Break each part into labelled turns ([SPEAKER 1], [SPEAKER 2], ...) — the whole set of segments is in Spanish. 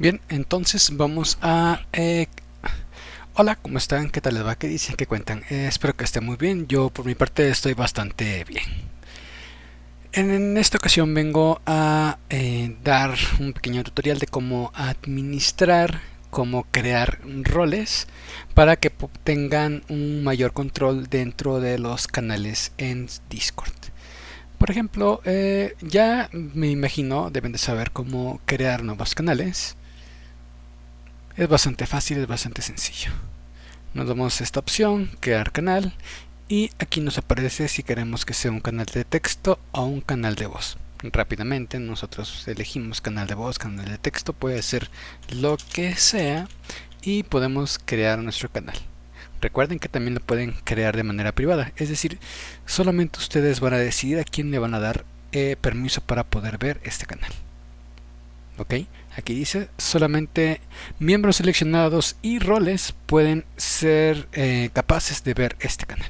[SPEAKER 1] Bien, entonces vamos a... Eh, hola, ¿cómo están? ¿Qué tal les va? ¿Qué dicen? ¿Qué cuentan? Eh, espero que estén muy bien. Yo por mi parte estoy bastante bien. En, esta ocasión vengo a eh, dar un pequeño tutorial de cómo administrar, cómo crear roles para que tengan un mayor control dentro de los canales en Discord. Por ejemplo, ya me imagino, deben de saber cómo crear nuevos canales. Es bastante fácil, es bastante sencillo. Nos damos esta opción, crear canal, y aquí nos aparece si queremos que sea un canal de texto o un canal de voz. Rápidamente nosotros elegimos canal de voz, canal de texto, puede ser lo que sea y podemos crear nuestro canal. Recuerden que también lo pueden crear de manera privada, es decir, solamente ustedes van a decidir a quién le van a dar eh, permiso para poder ver este canal. ¿Ok? Aquí dice, solamente miembros seleccionados y roles pueden ser eh, capaces de ver este canal.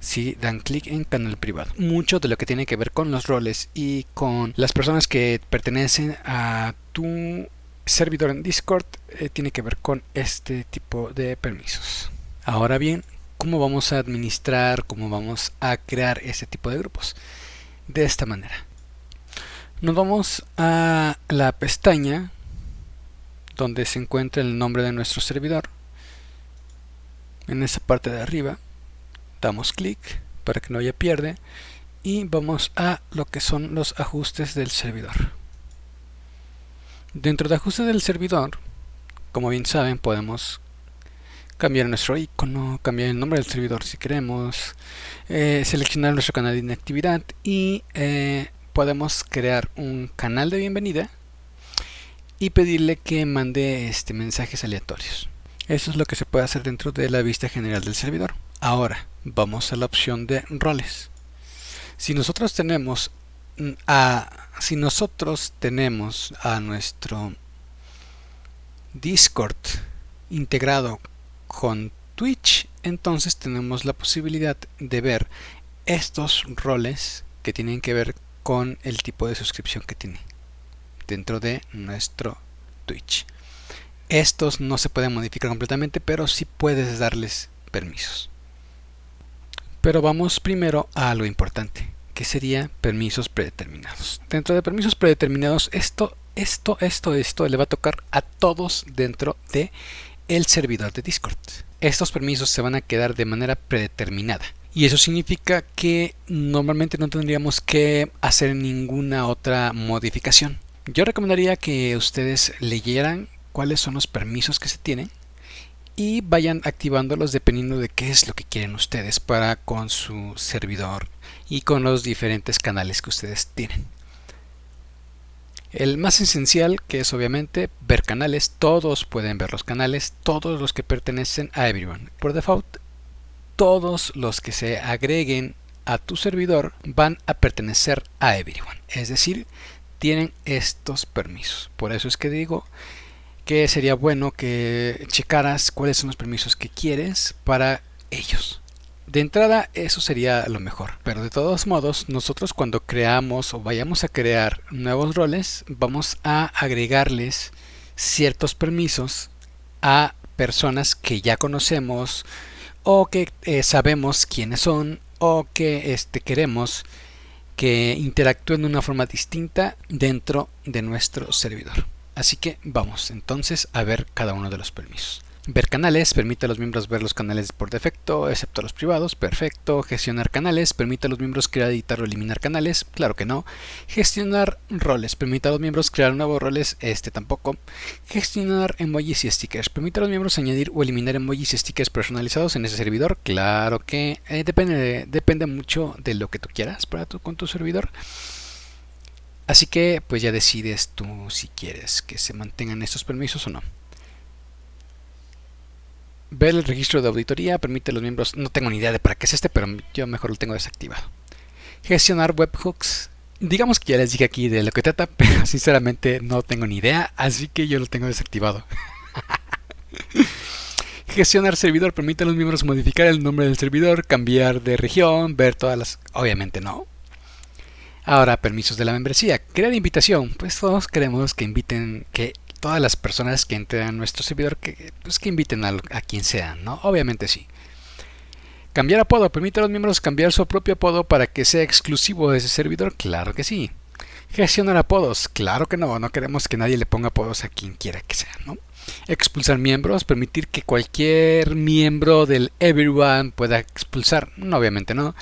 [SPEAKER 1] Si dan clic en canal privado. Mucho de lo que tiene que ver con los roles y con las personas que pertenecen a tu servidor en Discord eh, tiene que ver con este tipo de permisos. Ahora bien, ¿cómo vamos a administrar, cómo vamos a crear este tipo de grupos? De esta manera. Nos vamos a la pestaña donde se encuentra el nombre de nuestro servidor. En esa parte de arriba damos clic para que no haya pierde y vamos a lo que son los ajustes del servidor. Dentro de ajustes del servidor, como bien saben, podemos cambiar nuestro icono, cambiar el nombre del servidor si queremos, eh, seleccionar nuestro canal de inactividad y eh, podemos crear un canal de bienvenida y pedirle que mande este, mensajes aleatorios. Eso es lo que se puede hacer dentro de la vista general del servidor. Ahora, vamos a la opción de roles. Si nosotros tenemos a, si nosotros tenemos a nuestro Discord integrado con Twitch, entonces tenemos la posibilidad de ver estos roles que tienen que ver con el tipo de suscripción que tiene dentro de nuestro Twitch. Estos no se pueden modificar completamente, pero sí puedes darles permisos. Pero vamos primero a lo importante, que sería permisos predeterminados. Dentro de permisos predeterminados, esto, esto, esto, esto le va a tocar a todos dentro de el servidor de Discord. Estos permisos se van a quedar de manera predeterminada. Y eso significa que normalmente no tendríamos que hacer ninguna otra modificación. Yo recomendaría que ustedes leyeran cuáles son los permisos que se tienen y vayan activándolos dependiendo de qué es lo que quieren ustedes para con su servidor y con los diferentes canales que ustedes tienen. El más esencial que es obviamente ver canales, todos pueden ver los canales, todos los que pertenecen a Everyone. Por default, todos los que se agreguen a tu servidor van a pertenecer a Everyone. Es decir, tienen estos permisos. Por eso es que digo que sería bueno que checaras cuáles son los permisos que quieres para ellos. De entrada eso sería lo mejor, pero de todos modos nosotros cuando creamos o vayamos a crear nuevos roles vamos a agregarles ciertos permisos a personas que ya conocemos o que eh, sabemos quiénes son o que este, queremos que interactúen de una forma distinta dentro de nuestro servidor. Así que vamos entonces a ver cada uno de los permisos. Ver canales, permite a los miembros ver los canales por defecto, excepto los privados, perfecto. Gestionar canales, permite a los miembros crear, editar o eliminar canales, claro que no. Gestionar roles, permite a los miembros crear nuevos roles, este tampoco. Gestionar emojis y stickers, permite a los miembros añadir o eliminar emojis y stickers personalizados en ese servidor, claro que eh, depende, depende mucho de lo que tú quieras para tu, con tu servidor. Así que pues ya decides tú si quieres que se mantengan estos permisos o no. Ver el registro de auditoría permite a los miembros, no tengo ni idea de para qué es este, pero yo mejor lo tengo desactivado. Gestionar webhooks. Digamos que ya les dije aquí de lo que trata, pero sinceramente no tengo ni idea, así que yo lo tengo desactivado. Gestionar servidor permite a los miembros modificar el nombre del servidor, cambiar de región, ver todas las... Obviamente no. Ahora, permisos de la membresía. Crear invitación. Pues todos queremos que inviten, que todas las personas que entren a nuestro servidor que, pues, que inviten a, a quien sea, ¿no? Obviamente sí. Cambiar apodo. ¿Permite a los miembros cambiar su propio apodo para que sea exclusivo de ese servidor? Claro que sí. Gestionar apodos. Claro que no. No queremos que nadie le ponga apodos a quien quiera que sea, ¿no? Expulsar miembros. Permitir que cualquier miembro del Everyone pueda expulsar. No, obviamente no.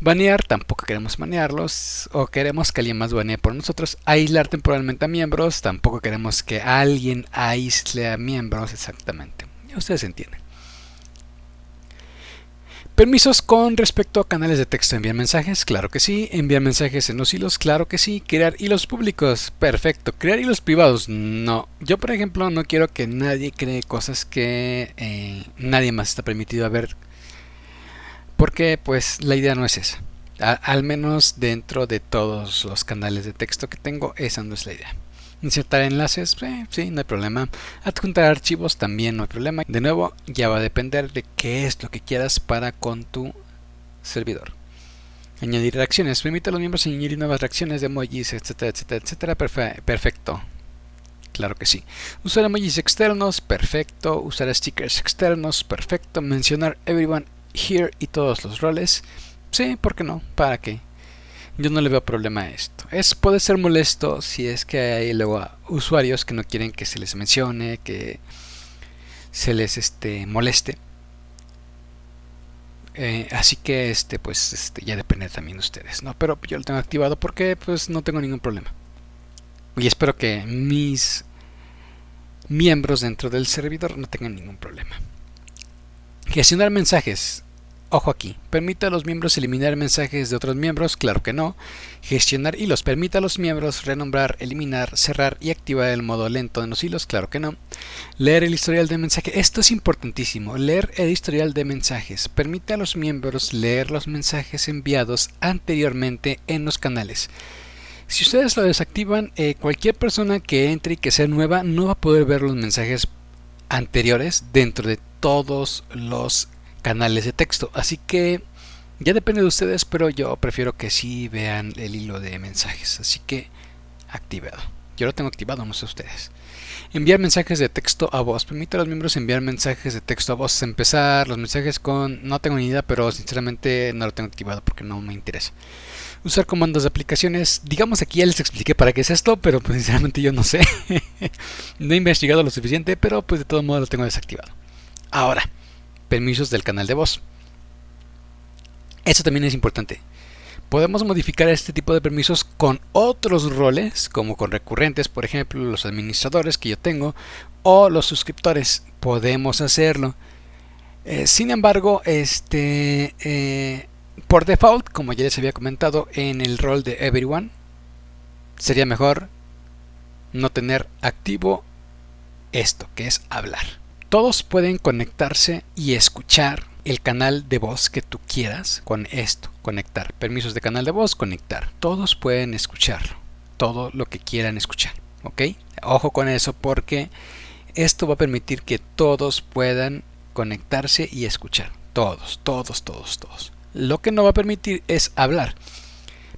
[SPEAKER 1] Banear. Tampoco queremos banearlos. O queremos que alguien más banee por nosotros. Aislar temporalmente a miembros. Tampoco queremos que alguien aísle a miembros. Exactamente. Ustedes entienden. Permisos con respecto a canales de texto. ¿Enviar mensajes? Claro que sí. ¿Enviar mensajes en los hilos? Claro que sí. ¿Crear hilos públicos? Perfecto. ¿Crear hilos privados? No. Yo, por ejemplo, no quiero que nadie cree cosas que eh, nadie más está permitido a ver. Porque, pues, la idea no es esa. al menos dentro de todos los canales de texto que tengo, esa no es la idea. Insertar enlaces, eh, sí, no hay problema. Adjuntar archivos también no hay problema. De nuevo, ya va a depender de qué es lo que quieras para con tu servidor. Añadir reacciones. Permite a los miembros añadir nuevas reacciones de emojis, etcétera, etcétera, etcétera. perfecto. Claro que sí. Usar emojis externos, perfecto. Usar stickers externos, perfecto. Mencionar everyone here y todos los roles. Sí, ¿por qué no? ¿Para qué? yo no le veo problema a esto. Es, puede ser molesto si es que hay luego usuarios que no quieren que se les mencione, que se les este, moleste. Eh, así que este pues este, ya depende también de ustedes, ¿no? Pero yo lo tengo activado porque pues no tengo ningún problema. Y espero que mis miembros dentro del servidor no tengan ningún problema. Gestionar mensajes. Ojo aquí, ¿permite a los miembros eliminar mensajes de otros miembros? Claro que no. Gestionar hilos, ¿permite a los miembros renombrar, eliminar, cerrar y activar el modo lento de los hilos? Claro que no. Leer el historial de mensajes, esto es importantísimo, leer el historial de mensajes. Permite a los miembros leer los mensajes enviados anteriormente en los canales. Si ustedes lo desactivan, eh, cualquier persona que entre y que sea nueva no va a poder ver los mensajes anteriores dentro de todos los canales de texto. Así que ya depende de ustedes, pero yo prefiero que sí vean el hilo de mensajes. Así que activado. Yo lo tengo activado, no sé ustedes. Enviar mensajes de texto a voz. Permite a los miembros enviar mensajes de texto a voz. Empezar los mensajes con... No tengo ni idea, pero sinceramente no lo tengo activado porque no me interesa. Usar comandos de aplicaciones. Digamos aquí ya les expliqué para qué es esto, pero pues sinceramente yo no sé. no he investigado lo suficiente, pero pues de todo modo lo tengo desactivado. Ahora, permisos del canal de voz. Eso también es importante. Podemos modificar este tipo de permisos con otros roles, como con recurrentes, por ejemplo, los administradores que yo tengo, o los suscriptores. Podemos hacerlo. Eh, sin embargo, este, eh, por default, como ya les había comentado, en el rol de Everyone, sería mejor no tener activo esto, que es hablar. Todos pueden conectarse y escuchar el canal de voz que tú quieras con esto, conectar. Permisos de canal de voz, conectar. Todos pueden escucharlo, todo lo que quieran escuchar, ¿ok? Ojo con eso porque esto va a permitir que todos puedan conectarse y escuchar. Todos, todos, todos, todos. Lo que no va a permitir es hablar.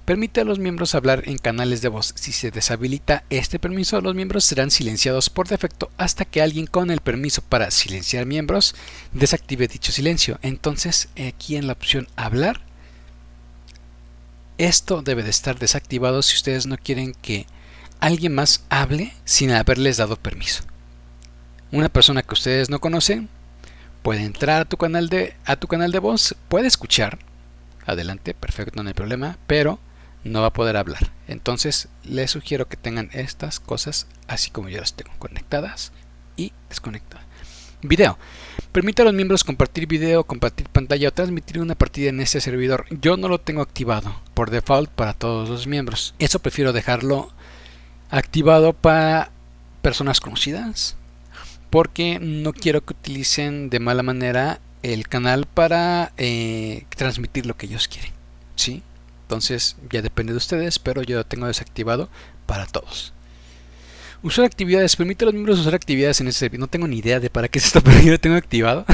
[SPEAKER 1] Permite a los miembros hablar en canales de voz. Si se deshabilita este permiso, los miembros serán silenciados por defecto hasta que alguien con el permiso para silenciar miembros desactive dicho silencio. Entonces, aquí en la opción hablar, esto debe de estar desactivado si ustedes no quieren que alguien más hable sin haberles dado permiso. Una persona que ustedes no conocen puede entrar a tu canal de, a tu canal de voz, puede escuchar, adelante, perfecto, no hay problema, pero no va a poder hablar. Entonces les sugiero que tengan estas cosas así como yo las tengo conectadas y desconectadas. Video. Permite a los miembros compartir video, compartir pantalla o transmitir una partida en este servidor. Yo no lo tengo activado por default para todos los miembros. Eso prefiero dejarlo activado para personas conocidas porque no quiero que utilicen de mala manera el canal para eh, transmitir lo que ellos quieren. ¿sí? Entonces ya depende de ustedes, pero yo lo tengo desactivado para todos. Usar actividades. Permite a los miembros usar actividades en ese servidor. No tengo ni idea de para qué es esto, pero yo lo tengo activado.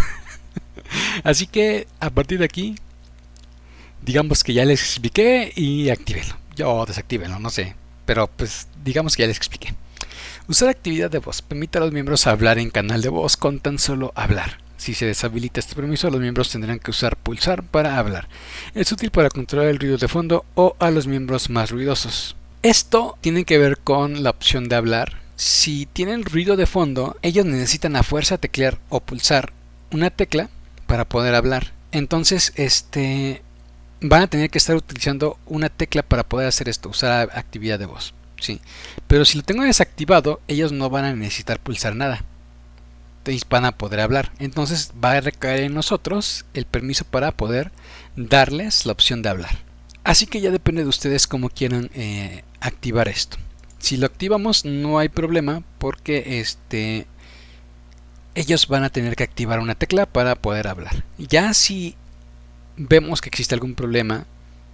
[SPEAKER 1] Así que a partir de aquí, digamos que ya les expliqué y actívenlo. Yo desactívenlo, no sé. Pero pues digamos que ya les expliqué. Usar actividad de voz. Permite a los miembros hablar en canal de voz con tan solo hablar. Si se deshabilita este permiso, los miembros tendrán que usar pulsar para hablar. Es útil para controlar el ruido de fondo o a los miembros más ruidosos. Esto tiene que ver con la opción de hablar. Si tienen ruido de fondo, ellos necesitan a fuerza teclear o pulsar una tecla para poder hablar. Entonces, este van a tener que estar utilizando una tecla para poder hacer esto, usar actividad de voz. Sí. Pero si lo tengo desactivado, ellos no van a necesitar pulsar nada. Entonces van a poder hablar. Entonces va a recaer en nosotros el permiso para poder darles la opción de hablar. Así que ya depende de ustedes cómo quieran eh, activar esto. Si lo activamos no hay problema porque este ellos van a tener que activar una tecla para poder hablar. Ya si vemos que existe algún problema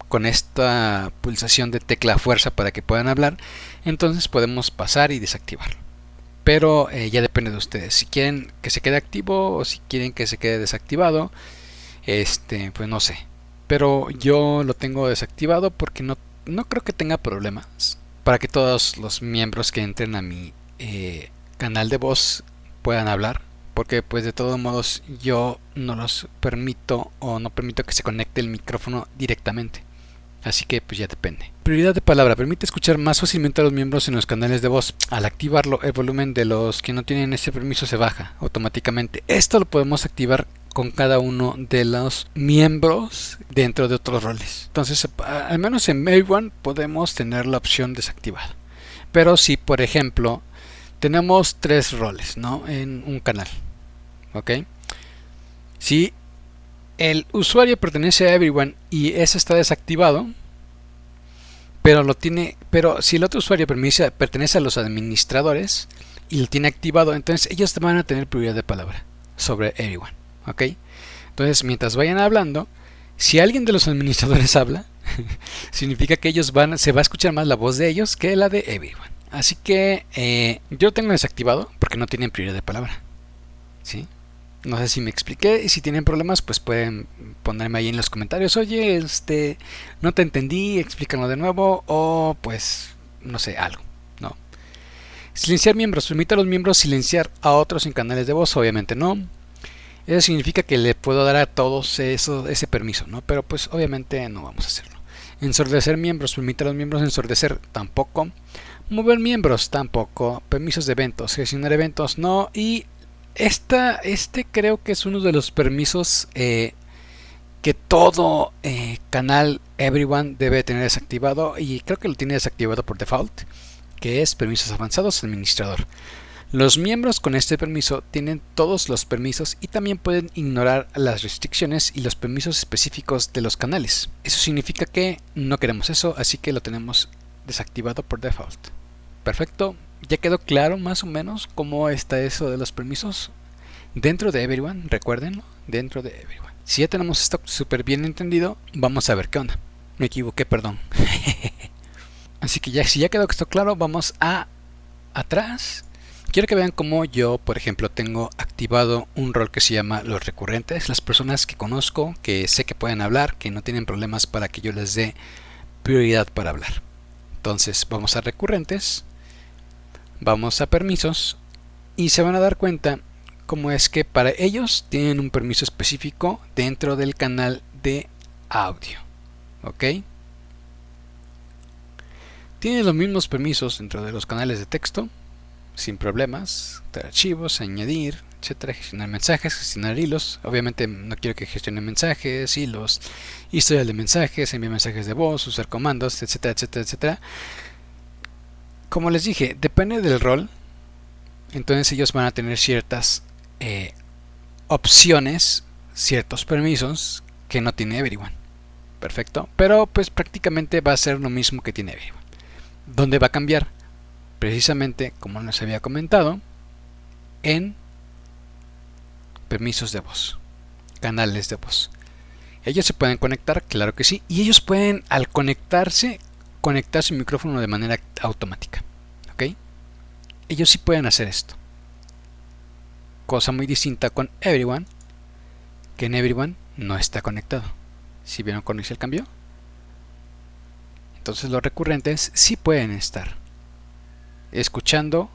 [SPEAKER 1] con esta pulsación de tecla fuerza para que puedan hablar, entonces podemos pasar y desactivarlo. Pero eh, ya depende de ustedes. Si quieren que se quede activo o si quieren que se quede desactivado, este, pues no sé. Pero yo lo tengo desactivado porque no, no creo que tenga problemas. Para que todos los miembros que entren a mi eh, canal de voz puedan hablar porque pues de todos modos yo no los permito o no permito que se conecte el micrófono directamente. Así que pues ya depende. Prioridad de palabra. Permite escuchar más fácilmente a los miembros en los canales de voz. Al activarlo, el volumen de los que no tienen ese permiso se baja automáticamente. Esto lo podemos activar con cada uno de los miembros dentro de otros roles. Entonces, al menos en Everyone podemos tener la opción desactivada. Pero si, por ejemplo, tenemos tres roles ¿no? en un canal. ¿Ok? El usuario pertenece a everyone y ese está desactivado, pero lo tiene, pero si el otro usuario pertenece a los administradores y lo tiene activado, entonces ellos van a tener prioridad de palabra sobre everyone. ¿Ok? Entonces, mientras vayan hablando, si alguien de los administradores habla, significa que ellos van, se va a escuchar más la voz de ellos que la de everyone. Así que eh, yo tengo desactivado porque no tienen prioridad de palabra. ¿Sí? No sé si me expliqué y si tienen problemas pues pueden ponerme ahí en los comentarios. Oye, este, no te entendí, explícalo de nuevo o pues no sé, algo. No. Silenciar miembros. Permite a los miembros silenciar a otros en canales de voz, obviamente no. Eso significa que le puedo dar a todos eso, ese permiso, ¿no? Pero pues obviamente no vamos a hacerlo. Ensordecer miembros. Permite a los miembros ensordecer tampoco. Mover miembros tampoco. Permisos de eventos. Gestionar eventos no. Y esta, este creo que es uno de los permisos eh, que todo eh, canal Everyone debe tener desactivado. Y creo que lo tiene desactivado por default. Que es permisos avanzados administrador. Los miembros con este permiso tienen todos los permisos y también pueden ignorar las restricciones y los permisos específicos de los canales. Eso significa que no queremos eso, así que lo tenemos desactivado por default. Perfecto, ya quedó claro más o menos cómo está eso de los permisos dentro de Everyone, recuérdenlo, dentro de Everyone. Si ya tenemos esto súper bien entendido, vamos a ver qué onda. Me equivoqué, perdón. Así que ya si ya quedó esto claro, vamos a atrás. Quiero que vean cómo yo, por ejemplo, tengo activado un rol que se llama los recurrentes, las personas que conozco, que sé que pueden hablar, que no tienen problemas para que yo les dé prioridad para hablar. Entonces vamos a recurrentes vamos a permisos y se van a dar cuenta cómo es que para ellos tienen un permiso específico dentro del canal de audio ok tienen los mismos permisos dentro de los canales de texto sin problemas archivos, añadir, etcétera, gestionar mensajes, gestionar hilos. Obviamente no quiero que gestione mensajes, hilos, historia de mensajes, enviar mensajes de voz, usar comandos, etcétera, etcétera, etcétera como les dije, depende del rol. Entonces ellos van a tener ciertas eh, opciones, ciertos permisos que no tiene Everyone. Perfecto. Pero pues prácticamente va a ser lo mismo que tiene Everyone. ¿Dónde va a cambiar? Precisamente, como les había comentado, en permisos de voz, canales de voz. Ellos se pueden conectar, claro que sí, y ellos pueden al conectarse conectar su micrófono de manera automática. ¿Ok? Ellos sí pueden hacer esto. Cosa muy distinta con Everyone, que en Everyone no está conectado. ¿Si vieron cuando hice el cambio? Entonces los recurrentes sí pueden estar escuchando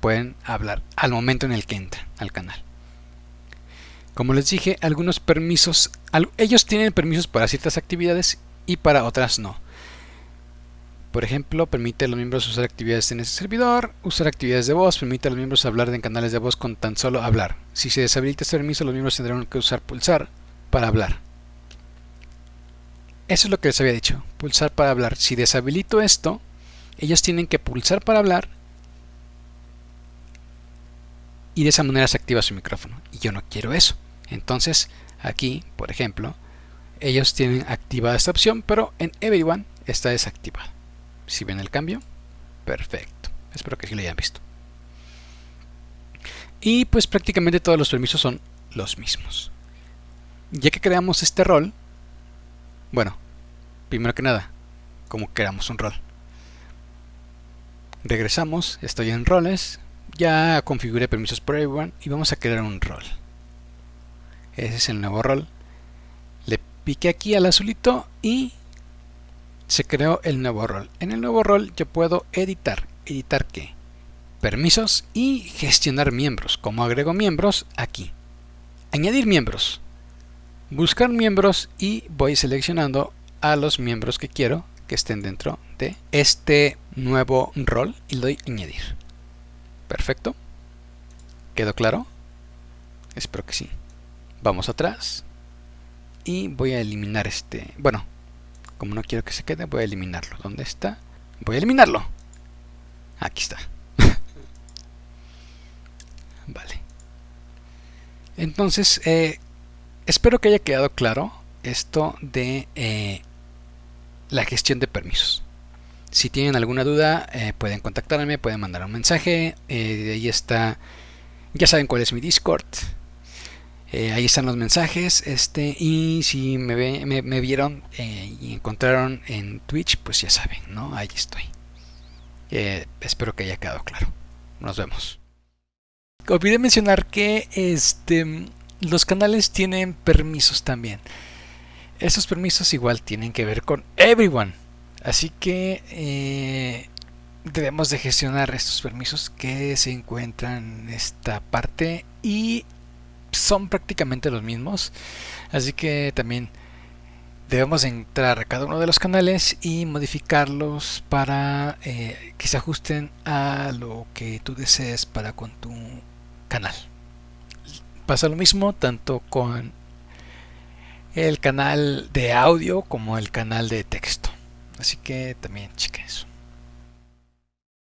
[SPEAKER 1] pueden hablar al momento en el que entran al canal. Como les dije, algunos permisos, ellos tienen permisos para ciertas actividades y para otras no. Por ejemplo, permite a los miembros usar actividades en ese servidor, usar actividades de voz, permite a los miembros hablar en canales de voz con tan solo hablar. Si se deshabilita este permiso, los miembros tendrán que usar pulsar para hablar. Eso es lo que les había dicho, pulsar para hablar. Si deshabilito esto, ellos tienen que pulsar para hablar y de esa manera se activa su micrófono. Y yo no quiero eso. Entonces, aquí, por ejemplo, ellos tienen activada esta opción, pero en Everyone está desactivada. Si ven el cambio, perfecto. Espero que sí lo hayan visto. Y pues prácticamente todos los permisos son los mismos. Ya que creamos este rol, bueno, primero que nada, como creamos un rol. Regresamos, estoy en roles, ya configuré permisos por everyone y vamos a crear un rol. Ese es el nuevo rol. Le piqué aquí al azulito y se creó el nuevo rol. En el nuevo rol yo puedo editar. ¿Editar qué? Permisos y gestionar miembros. Como agrego miembros? Aquí. Añadir miembros. Buscar miembros y voy seleccionando a los miembros que quiero que estén dentro de este nuevo rol y le doy añadir. Perfecto. ¿Quedó claro? Espero que sí. Vamos atrás. Y voy a eliminar este... Bueno, como no quiero que se quede, voy a eliminarlo. ¿Dónde está? Voy a eliminarlo. Aquí está. vale. Entonces, eh, espero que haya quedado claro esto de eh, la gestión de permisos. Si tienen alguna duda, eh, pueden contactarme, pueden mandar un mensaje. Ahí está, ya saben cuál es mi Discord. Eh, ahí están los mensajes. Este, y si me, me, vieron y encontraron en Twitch, pues ya saben, ¿no? Ahí estoy. espero que haya quedado claro. Nos vemos. Olvidé mencionar que este, los canales tienen permisos también. Esos permisos igual tienen que ver con everyone. Así que eh, debemos de gestionar estos permisos que se encuentran en esta parte y son prácticamente los mismos. Así que también debemos entrar a cada uno de los canales y modificarlos para eh, que se ajusten a lo que tú desees para con tu canal. Pasa lo mismo tanto con el canal de audio como el canal de texto. Así que también chequen.